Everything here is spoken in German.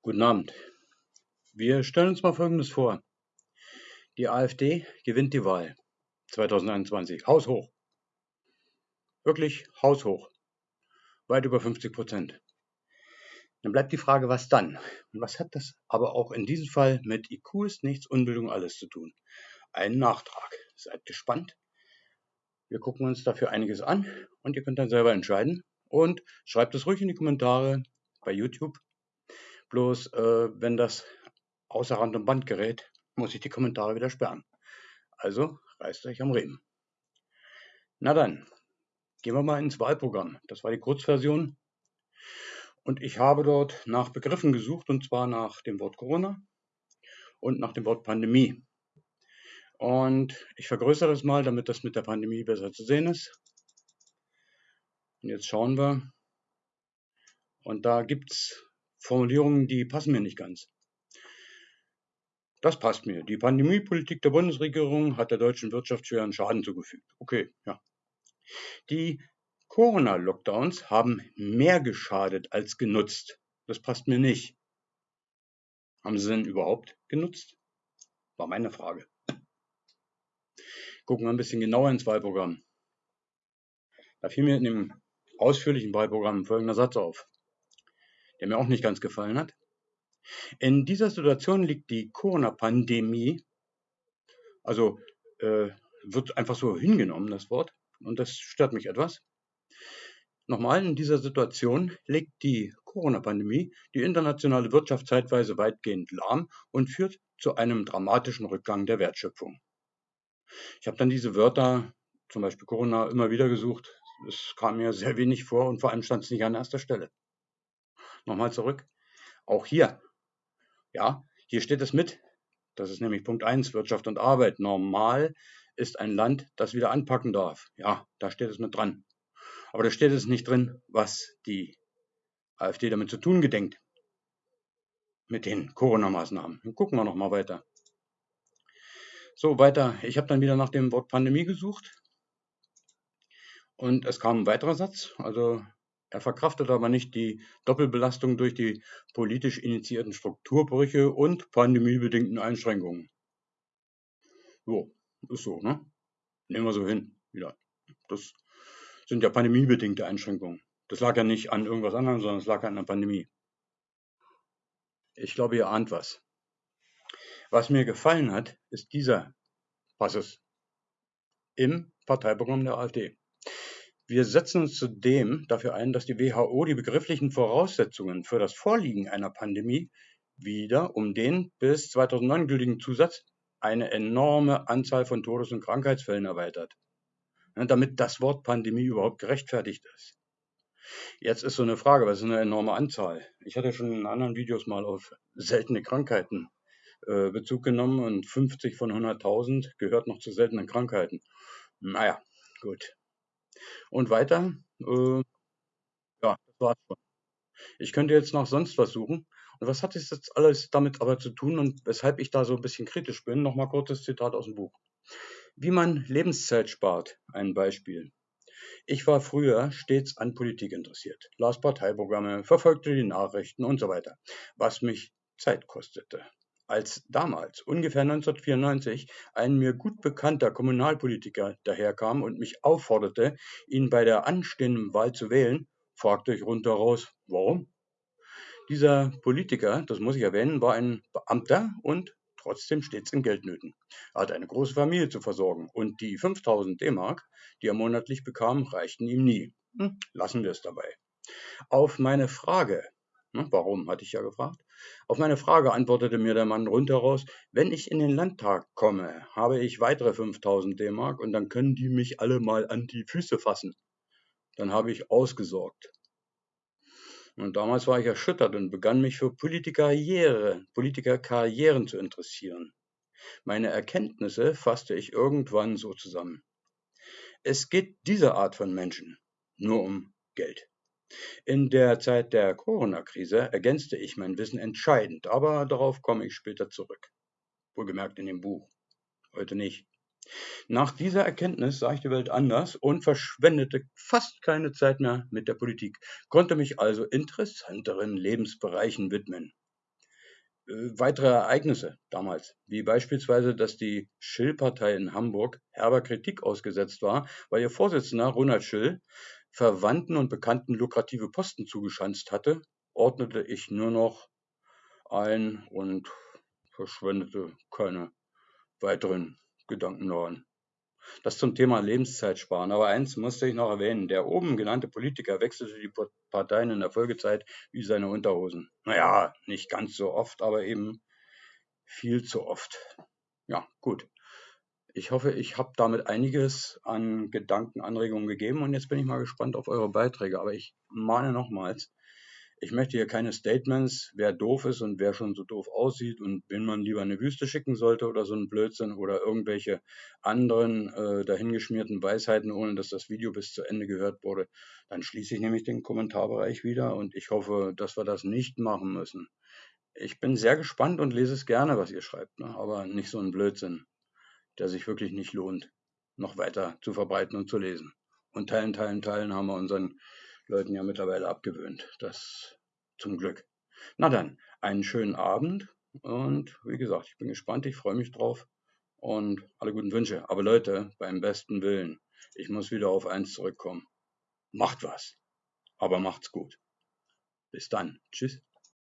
Guten Abend. Wir stellen uns mal Folgendes vor. Die AfD gewinnt die Wahl 2021. Haushoch. Wirklich haushoch. Weit über 50 Prozent. Dann bleibt die Frage, was dann? Und was hat das aber auch in diesem Fall mit IQ ist nichts, Unbildung alles zu tun? Ein Nachtrag. Seid gespannt. Wir gucken uns dafür einiges an und ihr könnt dann selber entscheiden. Und schreibt es ruhig in die Kommentare bei YouTube. Bloß, äh, wenn das außer Rand und Band gerät, muss ich die Kommentare wieder sperren. Also reißt euch am Riemen. Na dann, gehen wir mal ins Wahlprogramm. Das war die Kurzversion. Und ich habe dort nach Begriffen gesucht, und zwar nach dem Wort Corona und nach dem Wort Pandemie. Und ich vergrößere das mal, damit das mit der Pandemie besser zu sehen ist. Und jetzt schauen wir. Und da gibt es Formulierungen, die passen mir nicht ganz. Das passt mir. Die Pandemiepolitik der Bundesregierung hat der deutschen Wirtschaft schweren Schaden zugefügt. Okay, ja. Die Corona-Lockdowns haben mehr geschadet als genutzt. Das passt mir nicht. Haben sie denn überhaupt genutzt? War meine Frage. Gucken wir ein bisschen genauer ins Wahlprogramm. Da fiel mir in dem ausführlichen Wahlprogramm folgender Satz auf, der mir auch nicht ganz gefallen hat. In dieser Situation liegt die Corona-Pandemie, also äh, wird einfach so hingenommen, das Wort, und das stört mich etwas. Nochmal, in dieser Situation legt die Corona-Pandemie die internationale Wirtschaft zeitweise weitgehend lahm und führt zu einem dramatischen Rückgang der Wertschöpfung. Ich habe dann diese Wörter, zum Beispiel Corona, immer wieder gesucht. Es kam mir sehr wenig vor und vor allem stand es nicht an erster Stelle. Nochmal zurück. Auch hier ja, hier steht es mit. Das ist nämlich Punkt 1, Wirtschaft und Arbeit. Normal ist ein Land, das wieder anpacken darf. Ja, da steht es mit dran. Aber da steht es nicht drin, was die AfD damit zu tun gedenkt. Mit den Corona-Maßnahmen. Gucken wir nochmal weiter. So, weiter. Ich habe dann wieder nach dem Wort Pandemie gesucht. Und es kam ein weiterer Satz. Also er verkraftet aber nicht die Doppelbelastung durch die politisch initiierten Strukturbrüche und pandemiebedingten Einschränkungen. So, ist so, ne? Nehmen wir so hin. Wieder. Das sind ja pandemiebedingte Einschränkungen. Das lag ja nicht an irgendwas anderem, sondern es lag an der Pandemie. Ich glaube, ihr ahnt was. Was mir gefallen hat, ist dieser Passus im Parteiprogramm der AfD. Wir setzen uns zudem dafür ein, dass die WHO die begrifflichen Voraussetzungen für das Vorliegen einer Pandemie wieder um den bis 2009 gültigen Zusatz eine enorme Anzahl von Todes- und Krankheitsfällen erweitert, ne, damit das Wort Pandemie überhaupt gerechtfertigt ist. Jetzt ist so eine Frage, was ist eine enorme Anzahl? Ich hatte schon in anderen Videos mal auf seltene Krankheiten äh, Bezug genommen und 50 von 100.000 gehört noch zu seltenen Krankheiten. Naja, gut. Und weiter, äh, ja, das war's schon. Ich könnte jetzt noch sonst was suchen. Und was hat das jetzt alles damit aber zu tun und weshalb ich da so ein bisschen kritisch bin? Nochmal kurzes Zitat aus dem Buch. Wie man Lebenszeit spart, ein Beispiel. Ich war früher stets an Politik interessiert, las Parteiprogramme, verfolgte die Nachrichten und so weiter, was mich Zeit kostete als damals, ungefähr 1994, ein mir gut bekannter Kommunalpolitiker daherkam und mich aufforderte, ihn bei der anstehenden Wahl zu wählen, fragte ich rundheraus, warum? Dieser Politiker, das muss ich erwähnen, war ein Beamter und trotzdem stets in Geldnöten. Er hatte eine große Familie zu versorgen und die 5000 D-Mark, die er monatlich bekam, reichten ihm nie. Hm, lassen wir es dabei. Auf meine Frage, warum, hatte ich ja gefragt, auf meine Frage antwortete mir der Mann rundheraus, wenn ich in den Landtag komme, habe ich weitere 5000 D-Mark und dann können die mich alle mal an die Füße fassen. Dann habe ich ausgesorgt. Und damals war ich erschüttert und begann mich für Politikerkarriere, Politikerkarrieren zu interessieren. Meine Erkenntnisse fasste ich irgendwann so zusammen. Es geht dieser Art von Menschen nur um Geld. In der Zeit der Corona-Krise ergänzte ich mein Wissen entscheidend, aber darauf komme ich später zurück. Wohlgemerkt in dem Buch. Heute nicht. Nach dieser Erkenntnis sah ich die Welt anders und verschwendete fast keine Zeit mehr mit der Politik, konnte mich also interessanteren Lebensbereichen widmen. äh, weitere Ereignisse damals, wie beispielsweise, dass die Schill-Partei in Hamburg herber Kritik ausgesetzt war, weil ihr Vorsitzender Ronald Schill Verwandten und Bekannten lukrative Posten zugeschanzt hatte, ordnete ich nur noch ein und verschwendete keine weiteren Gedanken daran. Das zum Thema Lebenszeit sparen. Aber eins musste ich noch erwähnen. Der oben genannte Politiker wechselte die Parteien in der Folgezeit wie seine Unterhosen. Naja, nicht ganz so oft, aber eben viel zu oft. Ja, gut. Ich hoffe, ich habe damit einiges an Gedankenanregungen gegeben und jetzt bin ich mal gespannt auf eure Beiträge. Aber ich mahne nochmals, ich möchte hier keine Statements, wer doof ist und wer schon so doof aussieht und wen man lieber in eine Wüste schicken sollte oder so ein Blödsinn oder irgendwelche anderen äh, dahingeschmierten Weisheiten, ohne dass das Video bis zu Ende gehört wurde. Dann schließe ich nämlich den Kommentarbereich wieder und ich hoffe, dass wir das nicht machen müssen. Ich bin sehr gespannt und lese es gerne, was ihr schreibt, ne? aber nicht so ein Blödsinn, der sich wirklich nicht lohnt, noch weiter zu verbreiten und zu lesen. Und teilen, teilen, teilen haben wir unseren Leuten ja mittlerweile abgewöhnt. Das zum Glück. Na dann, einen schönen Abend und wie gesagt, ich bin gespannt, ich freue mich drauf und alle guten Wünsche. Aber Leute, beim besten Willen, ich muss wieder auf eins zurückkommen. Macht was, aber macht's gut. Bis dann. Tschüss.